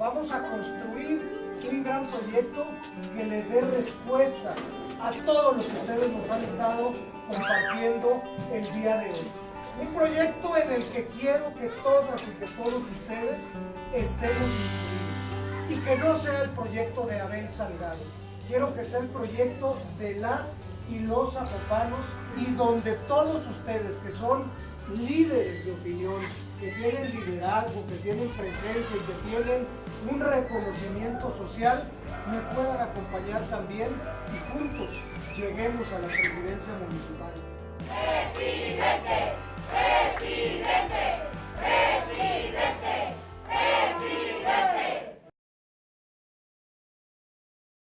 Vamos a construir un gran proyecto que le dé respuesta a todo lo que ustedes nos han estado compartiendo el día de hoy. Un proyecto en el que quiero que todas y que todos ustedes estemos incluidos y que no sea el proyecto de Abel Salgado. Quiero que sea el proyecto de las y los zapopanos y donde todos ustedes que son líderes de opinión, que tienen liderazgo, que tienen presencia y que tienen un reconocimiento social, me puedan acompañar también y juntos lleguemos a la presidencia municipal.